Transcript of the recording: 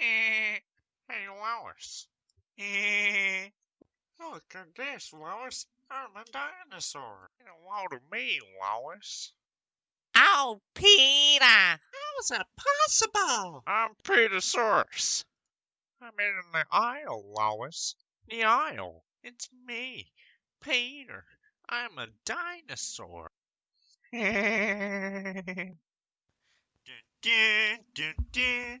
Eh, hey, Lois. Eh, look at this, Lois. I'm a dinosaur. Hello to me, Lois. Oh, Peter! How is that possible? I'm Petersaurus. I'm in the aisle, Lois. The aisle. It's me, Peter. I'm a dinosaur. Dun, dun, dun,